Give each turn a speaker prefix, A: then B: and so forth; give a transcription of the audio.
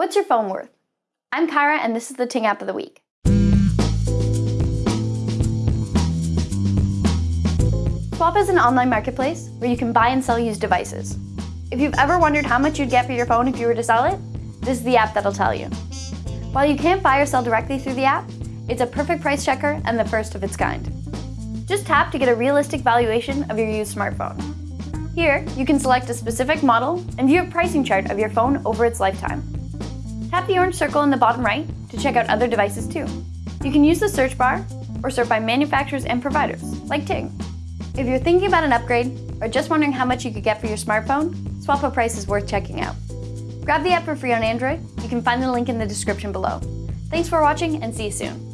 A: What's your phone worth? I'm Kyra and this is the Ting App of the Week. Swappa is an online marketplace where you can buy and sell used devices. If you've ever wondered how much you'd get for your phone if you were to sell it, this is the app that'll tell you. While you can't buy or sell directly through the app, it's a perfect price checker and the first of its kind. Just tap to get a realistic valuation of your used smartphone. Here, you can select a specific model and view a pricing chart of your phone over its lifetime. Tap the orange circle in the bottom right to check out other devices too. You can use the search bar or sort by manufacturers and providers, like Ting. If you're thinking about an upgrade or just wondering how much you could get for your smartphone, Swappa Price is worth checking out. Grab the app for free on Android. You can find the link in the description below. Thanks for watching and see you soon.